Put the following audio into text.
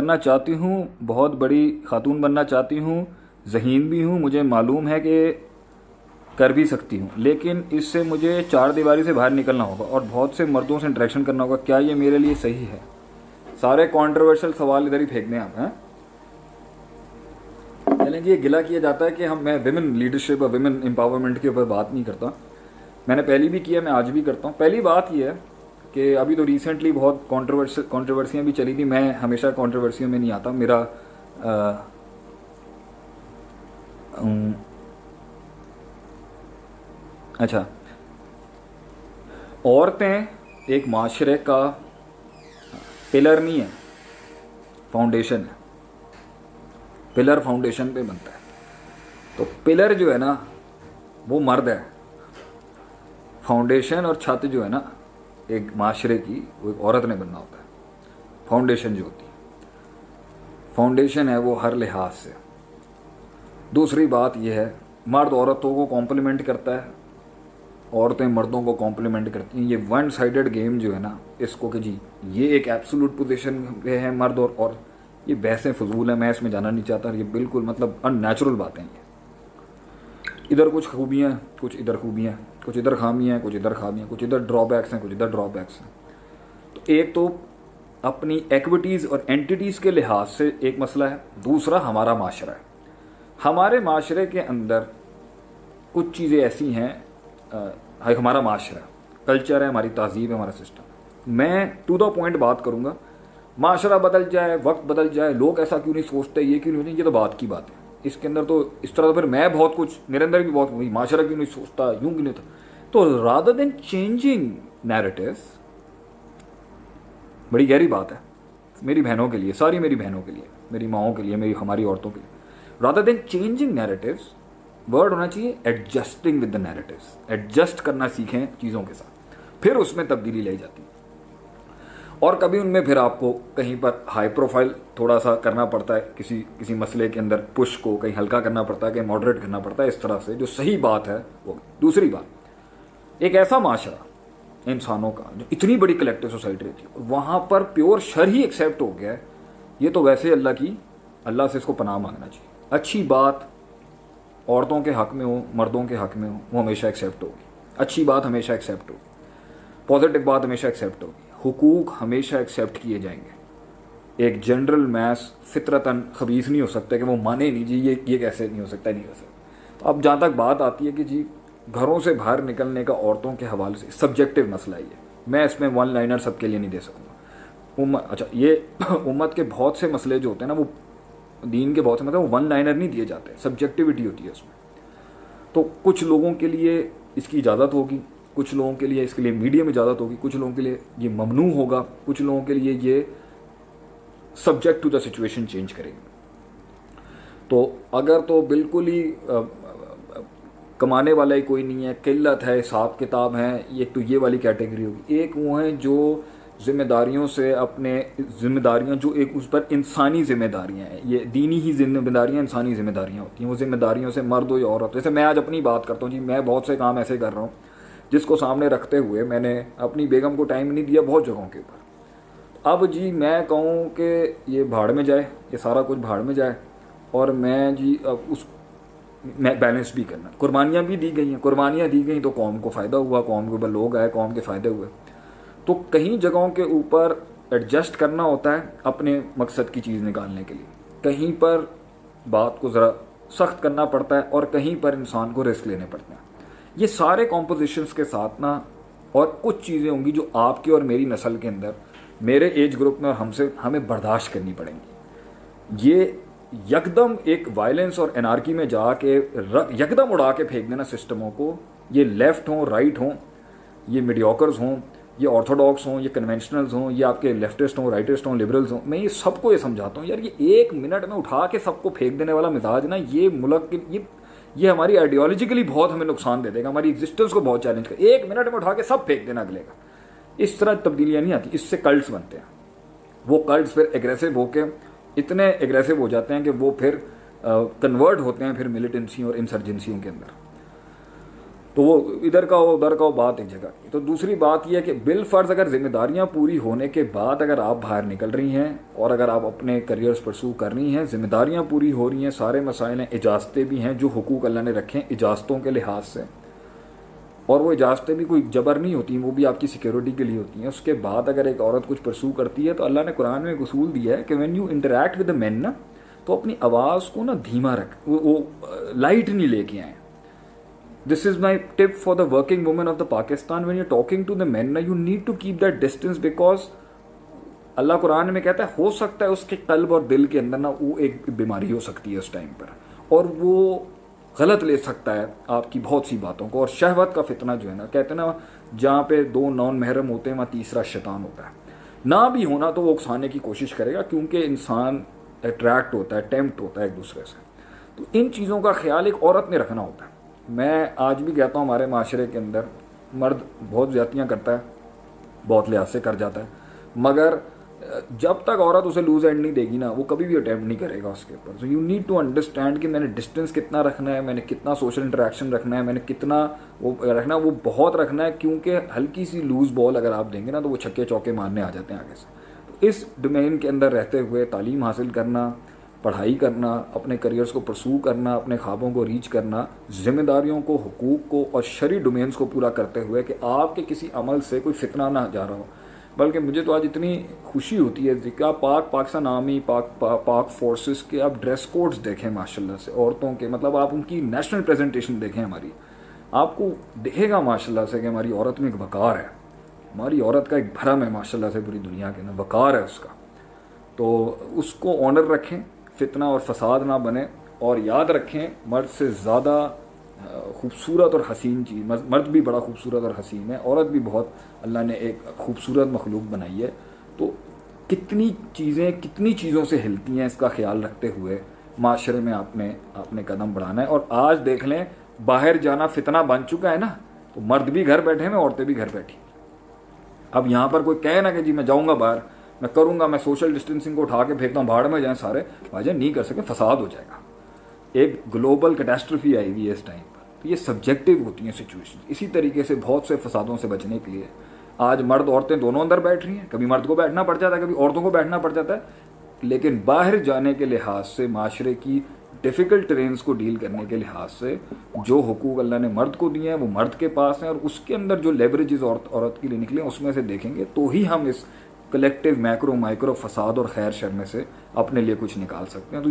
کرنا چاہتی ہوں، بہت بڑی خاتون بننا چاہتی ہوں، ذہین بھی ہوں، مجھے معلوم ہے کہ کر بھی سکتی ہوں، لیکن اس سے مجھے چار دیواری سے باہر نکلنا ہوگا اور بہت سے مردوں سے انٹریکشن کرنا ہوگا، کیا یہ میرے لیے صحیح ہے؟ سارے کانٹروورشل سوال ادھر ہی پھینک دیں آپ ہیں چلیں جی یہ گلا کیا جاتا ہے کہ ہم میں ویمن لیڈرشپ اور ویمن امپاورمنٹ کے اوپر بات نہیں کرتا۔ میں نے پہلی بھی کیا میں آج بھی کرتا ہوں۔ پہلی بات یہ ہے کہ ابھی تو ریسنٹلی بہت کانٹروورس کانٹروورسیاں بھی چلی تھیں میں ہمیشہ کانٹروورسیوں میں نہیں آتا۔ میرا اچھا۔ عورتیں ایک معاشرے کا پلر نہیں ہے فاؤنڈیشن ہے۔ پلر فاؤنڈیشن پہ بنتا ہے۔ تو پلر جو ہے نا، وہ مرد ہے۔ فاؤنڈیشن اور چھت جو ہے نا ایک معاشرے کی وہ ایک عورت نے بننا ہوتا ہے۔ فاؤنڈیشن جو ہوتی ہے۔ فاؤنڈیشن ہے وہ ہر لحاظ سے۔ دوسری بات یہ ہے، مرد عورتوں کو کمپلیمنٹ کرتا ہے۔ عورتیں مردوں کو کمپلیمنٹ کرتی ہیں۔ یہ ون سائڈڈ گیم جو ہے نا، اس کو کہ جی یہ ایک ایپسولوٹ پوزیشن پہ ہے مرد اور اور یہ بحثیں فضول ہیں میں اس میں جانا نہیں چاہتا۔ یہ بالکل مطلب ان نیچرل باتیں یہ ادھر کچھ خوبیاں، کچھ ادھر خوبیاں۔ کچھ ادھر خامیاں ہیں، کچھ ادھر خامیاں کچھ ادھر ڈرا بیکس ہیں، کچھ ادھر ڈرا بیکس ہیں۔ تو ایک تو اپنی ایکویٹیز اور اینٹیز کے لحاظ سے ایک مسئلہ ہے، دوسرا ہمارا معاشرہ ہے۔ ہمارے معاشرے کے اندر کچھ چیزیں ایسی ہیں ہمارا معاشرہ کلچر ہے، ہماری تہذیب ہے، ہمارا سسٹم میں ٹو دا پوائنٹ بات کروں گا، معاشرہ بدل جائے، وقت بدل جائے، لوگ ایسا کیوں نہیں سوچتے، یہ کیوں نہیں، یہ تو بات کی بات ہے۔ اس کے اندر تو اس طرح تو پھر میں بہت کچھ، میرے اندر بھی بہت معاشرہ کیوں نہیں سوچتا، یوں کیوں نہیں تھا تو رادر دین چینجنگ نیریٹیوس بڑی گہری بات ہے، میری بہنوں کے لیے، ساری میری بہنوں کے لیے، میری ماؤں کے لیے، میری ہماری عورتوں کے لیے۔ Rather than changing narratives word ہونا چاہیے adjusting with the narratives adjust کرنا سیکھیں چیزوں کے ساتھ۔ پھر اس میں تبدیلی لائی جاتی ہے۔ اور کبھی ان میں پھر آپ کو کہیں پر ہائی پروفائل تھوڑا سا کرنا پڑتا ہے، کسی کسی مسئلے کے اندر پش کو کہیں ہلکا کرنا پڑتا ہے، کہیں ماڈریٹ کرنا پڑتا ہے، اس طرح سے جو صحیح بات ہے، وہ دوسری بات۔ ایک ایسا معاشرہ انسانوں کا جو اتنی بڑی کلیکٹو سوسائٹی رہتی ہے وہاں پر پیور شر ہی ایکسیپٹ ہو گیا ہے، یہ تو ویسے اللہ کی، اللہ سے اس کو پناہ مانگنا چاہیے۔ اچھی بات عورتوں کے حق میں ہو، مردوں کے حق میں ہو، وہ ہمیشہ ایکسیپٹ ہوگی۔ اچھی بات ہمیشہ ایکسیپٹ ہوگی۔ پازیٹیو بات ہمیشہ ایکسیپٹ ہوگی۔ حقوق ہمیشہ ایکسیپٹ کیے جائیں گے۔ ایک جنرل میس فطرتاً خبیص نہیں ہو سکتا کہ وہ مانے نہیں جی یہ یہ کیسے نہیں ہو سکتا نہیں ہو سکتا۔ تو اب جہاں تک بات آتی ہے کہ جی گھروں سے باہر نکلنے کا عورتوں کے حوالے سے سبجیکٹو مسئلہ ہی ہے میں اس میں ون لائنر سب کے لیے نہیں دے سکوں گا۔ امت اچھا یہ امت کے بہت سے مسئلے جو ہوتے ہیں نا، وہ دین کے بہت سے مطلب وہ ون لائنر نہیں دیے جاتے سبجیکٹیوٹی ہوتی ہے اس میں۔ تو کچھ لوگوں کے لیے اس کی اجازت ہوگی۔ کچھ لوگوں کے لیے اس کے لیے میڈیم اجازت ہوگی کچھ لوگوں کے لیے یہ ممنوع ہوگا، کچھ لوگوں کے لیے یہ subject to the situation change کرے گی۔ تو اگر تو بالکل ہی کمانے والا ہی کوئی نہیں ہے، قلت ہے، حساب کتاب ہے ایک تو یہ والی کیٹیگری ہوگی۔ ایک وہ ہیں جو ذمہ داریوں سے اپنے ذمہ داریاں، جو ایک اس پر انسانی ذمہ داریاں ہیں۔ یہ دینی ہی ذمہ داریاں، انسانی ذمہ داریاں ہوتی ہیں۔ وہ ذمہ داریوں سے مرد ہو یا عورت جیسے میں آج اپنی بات کرتا ہوں جی میں بہت سے کام ایسے کر رہا ہوں۔ جس کو سامنے رکھتے ہوئے میں نے اپنی بیگم کو ٹائم نہیں دیا بہت جگہوں کے اوپر۔ اب جی میں کہوں کہ یہ بھاڑ میں جائے، یہ سارا کچھ بھاڑ میں جائے اور میں جی اب اس میں بیلنس بھی کرنا۔ قربانیاں بھی دی گئی ہیں۔ قربانیاں دی گئیں تو قوم کو فائدہ ہوا، قوم کے اوپر لوگ آئے، قوم کے فائدے ہوئے۔ تو کہیں جگہوں کے اوپر ایڈجسٹ کرنا ہوتا ہے اپنے مقصد کی چیز نکالنے کے لیے۔ کہیں پر بات کو ذرا سخت کرنا پڑتا ہے اور کہیں پر انسان کو رسک لینے پڑتے ہیں۔ یہ سارے کمپوزیشنس کے ساتھ نا اور کچھ چیزیں ہوں گی جو آپ کی اور میری نسل کے اندر، میرے ایج گروپ میں اور ہم سے ہمیں برداشت کرنی پڑیں گی۔ یہ یکدم ایک وائلنس اور انارکی میں جا کے یکدم اڑا کے پھینک دینا سسٹموں کو۔ یہ لیفٹ ہوں رائٹ ہوں، یہ میڈیوکرز ہوں، یہ آرتھوڈاکس ہوں، یہ کنونشنلز ہوں، یہ آپ کے لیفٹسٹ ہوں رائٹسٹ ہوں لبرلز ہوں۔ میں یہ سب کو یہ سمجھاتا ہوں۔ یار، یہ ایک منٹ میں اٹھا کے سب کو پھینک دینے والا مزاج نا، یہ ملک کے یہ یہ ہماری آئیڈیالوجیکلی بہت ہمیں نقصان دے دے گا، ہماری ایگزسٹنس کو بہت چیلنج کرے ایک منٹ میں اٹھا کے سب پھینک دینا اگلے کا۔ اس طرح تبدیلیاں نہیں آتی، اس سے کلٹس بنتے ہیں۔ وہ کلٹس پھر اگریسو ہو کے اتنے اگریسو ہو جاتے ہیں کہ وہ پھر کنورٹ ہوتے ہیں پھر ملیٹنسیوں اور انسرجنسیوں کے اندر۔ تو وہ ادھر کا ہو، ادھر کا ہو، بات ایک جگہ کی۔ تو دوسری بات یہ ہے کہ بال فرض اگر ذمہ داریاں پوری ہونے کے بعد اگر آپ باہر نکل رہی ہیں اور اگر آپ اپنے کریئرس پرسو کر رہی ہیں ذمہ داریاں پوری ہو رہی ہیں، سارے مسائل ہیں، اجازتیں بھی ہیں جو حقوق اللہ نے رکھے ہیں اجازتوں کے لحاظ سے۔ اور وہ اجازتیں بھی کوئی جبر نہیں ہوتی ہیں وہ بھی آپ کی سیکیورٹی کے لیے ہوتی ہیں۔ اس کے بعد اگر ایک عورت کچھ پرسو کرتی ہے تو اللہ نے قرآن میں ایک اصول دیا ہے کہ when you interact with a man نا، تو اپنی آواز کو نا دھیما رکھ۔ وہ لائٹ نہیں لے کے آئیں۔ This is my tip for the working woman of the Pakistan when you talking to the man نا you need to keep that distance because اللہ قرآن میں کہتا ہے ہو سکتا ہے اس کے قلب اور دل کے اندر نا وہ ایک بیماری ہو سکتی ہے اس ٹائم پر اور وہ غلط لے سکتا ہے آپ کی بہت سی باتوں کو. اور شہوت کا فتنہ جو ہے نا، کہتے ہیں نا، جہاں پہ دو نان محرم ہوتے ہیں، وہاں تیسرا شیطان ہوتا ہے۔ نہ بھی ہونا تو وہ اکسانے کی کوشش کرے گا، کیونکہ انسان اٹریکٹ ہوتا ہے ٹیمپٹ ہوتا ہے ایک دوسرے سے۔ تو ان چیزوں کا خیال ایک عورت نے رکھنا ہوتا ہے۔ میں آج بھی کہتا ہوں ہمارے معاشرے کے اندر مرد بہت زیادتیاں کرتا ہے، بہت لحاظ سے کر جاتا ہے۔ مگر، جب تک عورت اسے لوز اینڈ نہیں دے گی نا، وہ کبھی بھی اٹیمپٹ نہیں کرے گا اس کے اوپر۔ So you need to understand کہ میں نے ڈسٹینس کتنا رکھنا ہے، میں نے کتنا سوشل انٹریکشن رکھنا ہے، میں نے کتنا وہ رکھنا ہے، وہ بہت رکھنا ہے، کیونکہ ہلکی سی لوز بال اگر آپ دیں گے نا تو وہ چھکے چوکے مارنے آ جاتے ہیں آگے سے۔ تو اس ڈومین کے اندر رہتے ہوئے تعلیم حاصل کرنا پڑھائی کرنا، اپنے کریئرس کو پرسو کرنا، اپنے خوابوں کو ریچ کرنا ذمہ داریوں کو، حقوق کو اور شرعی ڈومینس کو پورا کرتے ہوئے کہ آپ کے کسی عمل سے کوئی فتنہ نہ جا رہا ہو۔ بلکہ مجھے تو آج اتنی خوشی ہوتی ہے کہ آپ پاک پاکستان آرمی پاک پاک فورسز کے آپ ڈریس کوڈز دیکھیں ماشاء اللہ سے، عورتوں کے مطلب آپ ان کی نیشنل پریزنٹیشن دیکھیں ہماری۔ آپ کو دیکھے گا ماشاء اللہ سے کہ ہماری عورت میں ایک وقار ہے۔ ہماری عورت کا ایک بھرم ہے ماشاء اللہ سے پوری دنیا کے اندر، وقار ہے اس کا۔ تو اس کو آنر رکھیں۔ فتنہ اور فساد نہ بنے اور یاد رکھیں مرد سے زیادہ خوبصورت اور حسین چیز مرد بھی بڑا خوبصورت اور حسین ہے، عورت بھی بہت، اللہ نے ایک خوبصورت مخلوق بنائی ہے۔ تو کتنی چیزیں، کتنی چیزوں سے ہلتی ہیں اس کا خیال رکھتے ہوئے معاشرے میں آپ نے آپ نے قدم بڑھانا ہے۔ اور آج دیکھ لیں، باہر جانا فتنہ بن چکا ہے نا، تو مرد بھی گھر بیٹھے ہیں، عورتیں بھی گھر بیٹھی۔ اب یہاں پر کوئی کہے نا کہ جی میں جاؤں گا باہر میں کروں گا، میں سوشل ڈسٹینسنگ کو اٹھا کے پھینکتا ہوں بھاڑ میں جائیں سارے، بھائی جان، نہیں کر سکے، فساد ہو جائے گا۔ ایک گلوبل کیٹاسٹرفی آئی ہوئی ہے اس ٹائم پر۔ تو یہ سبجیکٹو ہوتی ہیں سچویشن اسی طریقے سے بہت سے فسادوں سے بچنے کے لیے آج مرد عورتیں دونوں اندر بیٹھ رہی ہیں۔ کبھی مرد کو بیٹھنا پڑ جاتا ہے، کبھی عورتوں کو بیٹھنا پڑ جاتا ہے۔ لیکن باہر جانے کے لحاظ سے، معاشرے کی ڈیفیکلٹ ٹرینس کو ڈیل کرنے کے لحاظ سے، جو حقوق اللہ نے مرد کو دیے ہیں، وہ مرد کے پاس ہیں اور اس کے اندر جو لیوریجز عورت عورت کے لیے نکلے اس میں سے دیکھیں گے، تو ہی ہم اس کلیکٹیو میکرو مائکرو فساد اور خیر شر میں سے اپنے لیے کچھ نکال سکتے ہیں۔ تو